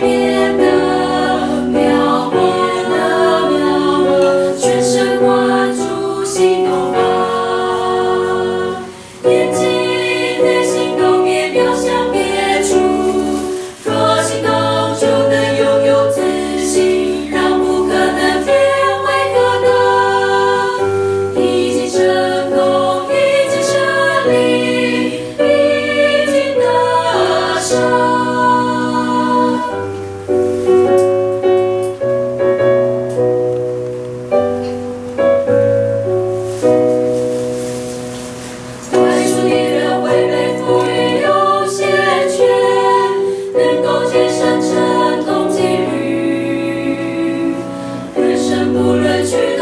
give truth.